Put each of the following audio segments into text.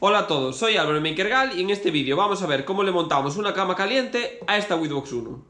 Hola a todos, soy Álvaro Makergal y en este vídeo vamos a ver cómo le montamos una cama caliente a esta Witbox 1.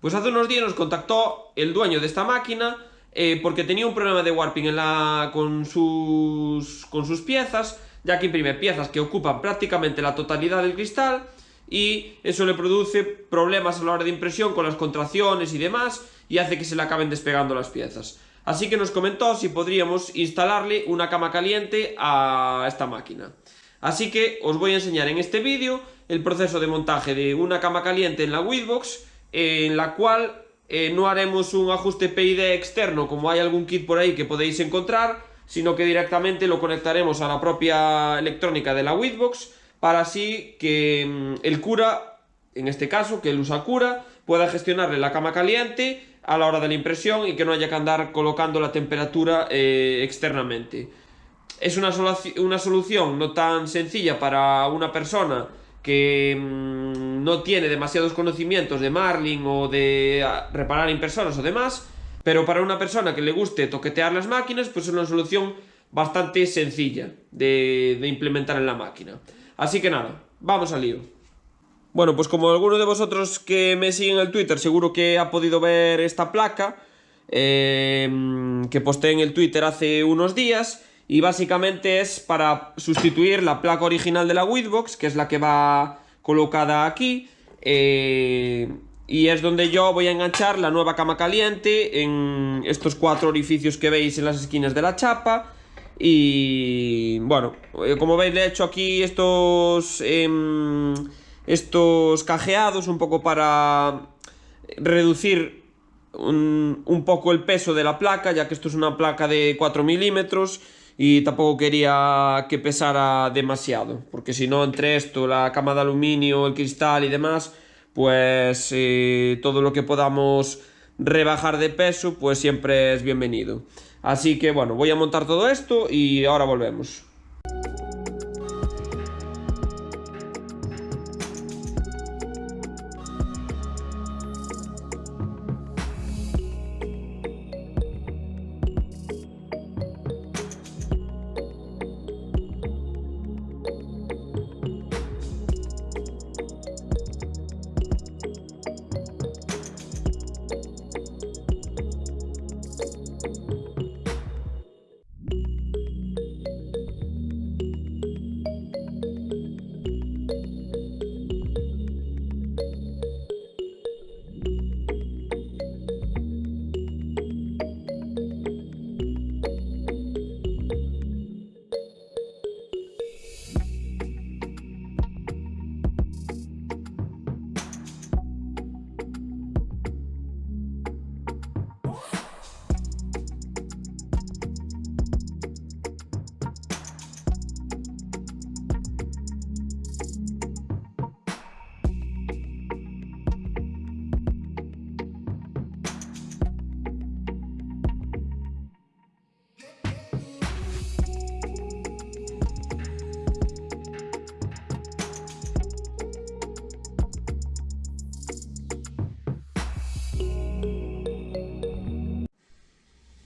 Pues hace unos días nos contactó el dueño de esta máquina eh, porque tenía un problema de warping en la, con sus piezas, ya que imprime piezas que ocupan prácticamente la totalidad del cristal y eso le produce problemas a la hora de impresión con las contracciones y demás y hace que se le acaben despegando las piezas. Así que nos comentó si podríamos instalarle una cama caliente a esta máquina. Así que os voy a enseñar en este vídeo el proceso de montaje de una cama caliente en la Witbox en la cual eh, no haremos un ajuste PID externo como hay algún kit por ahí que podéis encontrar sino que directamente lo conectaremos a la propia electrónica de la Witbox para así que mm, el cura, en este caso, que el usa cura, pueda gestionarle la cama caliente a la hora de la impresión y que no haya que andar colocando la temperatura eh, externamente. Es una, una, solución no tan sencilla para una persona que mmm, no tiene demasiados conocimientos de Marlin o de ah, reparar impresoras o demás, pero para una persona que le guste toquetear las máquinas, pues es una solución bastante sencilla de implementar en la máquina. Así que nada, vamos al lío. Bueno, pues como alguno de vosotros que me siguen en el Twitter seguro que ha podido ver esta placa eh, que posté en el Twitter hace unos días y básicamente es para sustituir la placa original de la Witbox, que es la que va colocada aquí, eh, y es donde yo voy a enganchar la nueva cama caliente en estos cuatro orificios que veis en las esquinas de la chapa, y bueno, eh, como veis le he hecho aquí estos, eh, estos cajeados un poco para reducir un, un, poco el peso de la placa, ya que esto es una placa de 4 milímetros y tampoco quería que pesara demasiado, porque si no entre esto, la cama de aluminio, el cristal y demás, pues eh, todo lo que podamos rebajar de peso, pues siempre es bienvenido. Así que bueno, voy a montar todo esto y ahora volvemos.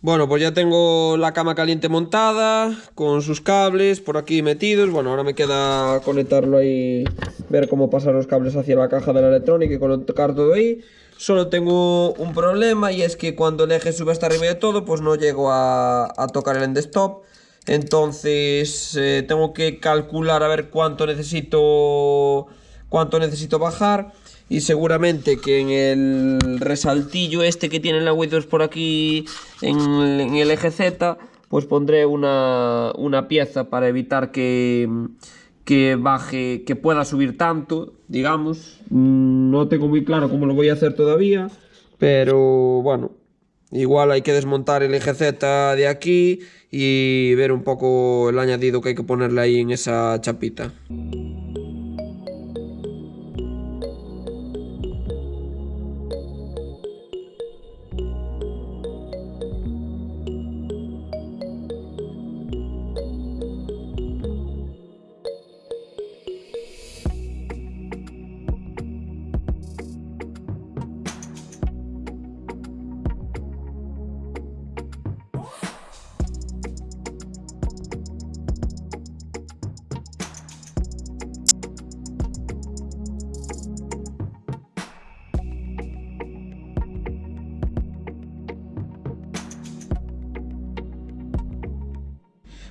Bueno, pues ya tengo la cama caliente montada, con sus cables por aquí metidos. Bueno, ahora me queda conectarlo ahí, ver cómo pasar los cables hacia la caja de la electrónica y colocar todo ahí. Solo tengo un problema y es que cuando el eje sube hasta arriba de todo, pues no llego a, tocar el end stop. Entonces eh, tengo que calcular a ver cuánto necesito, cuánto necesito bajar y seguramente que en el resaltillo este que tiene la Windows por aquí en, el eje Z pues pondré una, pieza para evitar que, que baje, que pueda subir tanto, digamos. No tengo muy claro cómo lo voy a hacer todavía, pero bueno, igual hay que desmontar el eje Z de aquí y ver un poco el añadido que hay que ponerle ahí en esa chapita.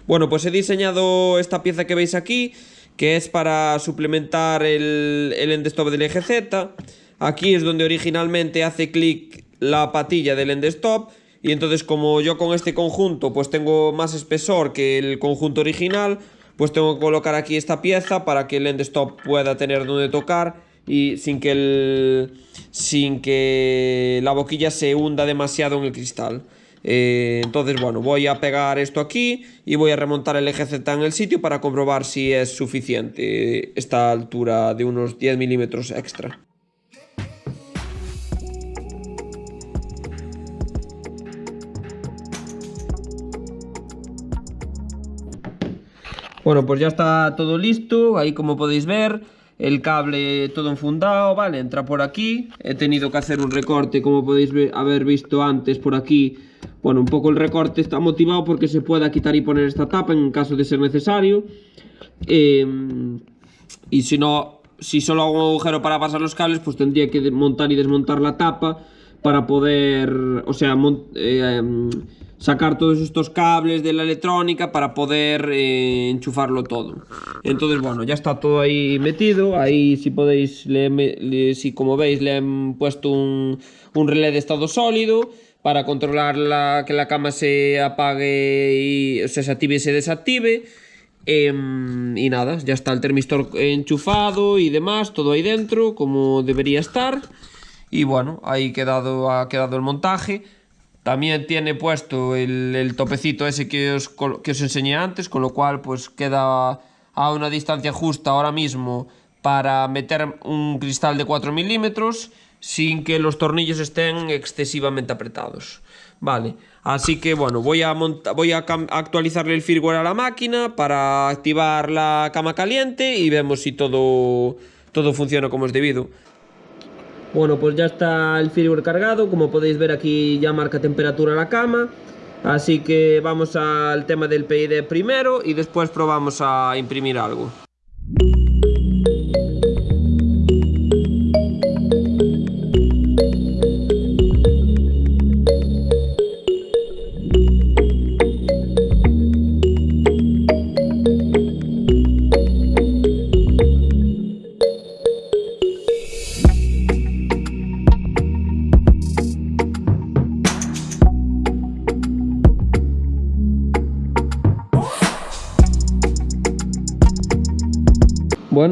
Bueno, pues he diseñado esta pieza que veis aquí, que es para suplementar el, el endstop del eje Z. Aquí es donde originalmente hace clic la patilla del endstop y entonces como yo con este conjunto pues tengo más espesor que el conjunto original, pues tengo que colocar aquí esta pieza para que el endstop pueda tener donde tocar y sin que, el, sin que la boquilla se hunda demasiado en el cristal. Eh, entonces, bueno, voy a pegar esto aquí y voy a remontar el eje Z en el sitio para comprobar si es suficiente esta altura de unos 10 milímetros extra. Bueno, pues ya está todo listo, ahí como podéis ver, el cable todo enfundado, vale, entra por aquí, he tenido que hacer un recorte como podéis haber visto antes por aquí, bueno, un poco el recorte está motivado porque se pueda quitar y poner esta tapa en caso de ser necesario, em, y si no, si solo hago un agujero para pasar los cables, pues tendría que montar y desmontar la tapa para poder, o sea, eh, em, sacar todos estos cables de la electrónica para poder eh, enchufarlo todo. Entonces, bueno, ya está todo ahí metido. Ahí, si podéis, le, si como veis, le han puesto un, un relé de estado sólido para controlar la, que la cama se apague y o sea, se active y se desactive. Em, y nada, ya está el termistor enchufado y demás, todo ahí dentro, como debería estar. Y bueno, ahí quedado, ha quedado el montaje. También tiene puesto el, topecito ese que os, que os enseñé antes, con lo cual pues queda a una distancia justa ahora mismo para meter un cristal de 4 milímetros sin que los tornillos estén excesivamente apretados. Vale, así que bueno, voy a, voy a actualizarle el firmware a la máquina para activar la cama caliente y vemos si todo, todo funciona como es debido. Bueno, pues ya está el firmware cargado, como podéis ver aquí ya marca temperatura la cama. Así que vamos al tema del PID primero y después probamos a imprimir algo.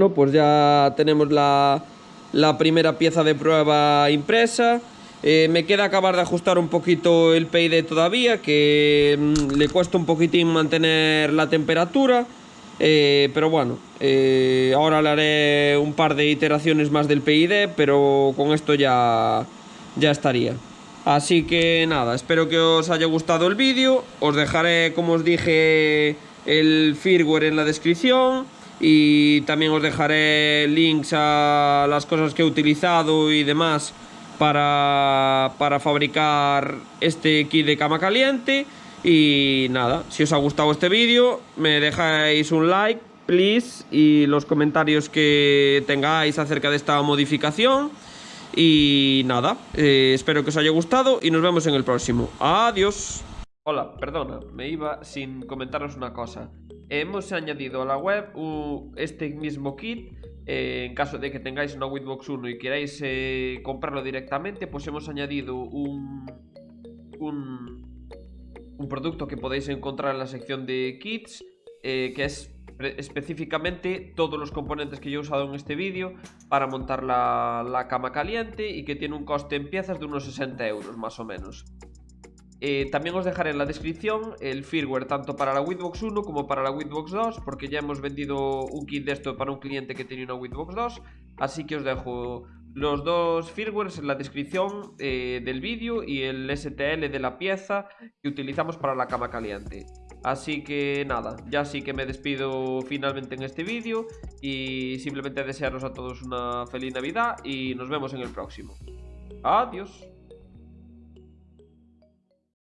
Pues ya tenemos la, primera pieza de prueba impresa. Eh, me queda acabar de ajustar un poquito el PID todavía, que mm, le cuesta un poquitín mantener la temperatura. Eh, pero bueno, eh, ahora le haré un par de iteraciones más del PID, pero con esto ya, ya estaría. Así que nada, espero que os haya gustado el vídeo. Os dejaré, como os dije, el firmware en la descripción y también os dejaré links a las cosas que he utilizado y demás para, para fabricar este kit de cama caliente y nada, si os ha gustado este vídeo me dejáis un like please y los comentarios que tengáis acerca de esta modificación y nada, eh, espero que os haya gustado y nos vemos en el próximo. Adiós. Hola, perdona, me iba sin comentaros una cosa. Hemos añadido a la web este mismo kit. Eh, en caso de que tengáis una Winbox 1 y queráis eh, comprarlo directamente, pues hemos añadido un, producto que podéis encontrar en la sección de kits, eh, que es específicamente todos los componentes que yo he usado en este vídeo para montar la, la cama caliente y que tiene un coste en piezas de unos 60 euros más o menos. Eh, también os dejaré en la descripción el firmware tanto para la Winbox 1 como para la Winbox 2 porque ya hemos vendido un kit de esto para un cliente que tenía una Winbox 2 así que os dejo los dos firmwares en la descripción eh, del vídeo y el STL de la pieza que utilizamos para la cama caliente. Así que nada, ya sí que me despido finalmente en este vídeo y simplemente desearos a todos una feliz Navidad y nos vemos en el próximo. Adiós.